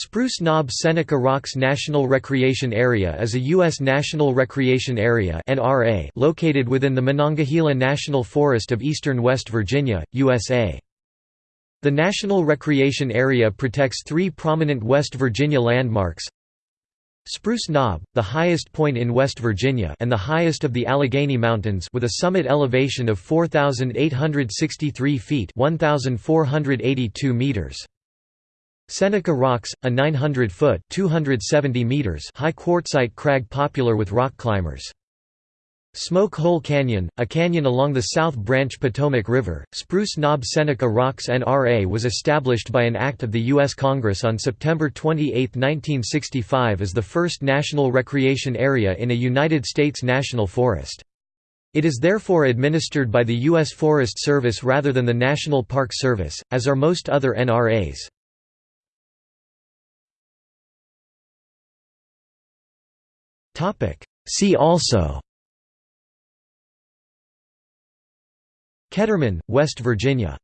Spruce Knob Seneca Rocks National Recreation Area is a U.S. National Recreation Area located within the Monongahela National Forest of eastern West Virginia, USA. The National Recreation Area protects three prominent West Virginia landmarks Spruce Knob, the highest point in West Virginia and the highest of the Allegheny Mountains with a summit elevation of 4,863 feet 1,482 meters. Seneca Rocks, a 900-foot (270 meters) high quartzite crag popular with rock climbers. Smoke Hole Canyon, a canyon along the South Branch Potomac River, Spruce Knob Seneca Rocks NRA was established by an act of the U.S. Congress on September 28, 1965 as the first national recreation area in a United States national forest. It is therefore administered by the U.S. Forest Service rather than the National Park Service, as are most other NRAs. See also. Ketterman, West Virginia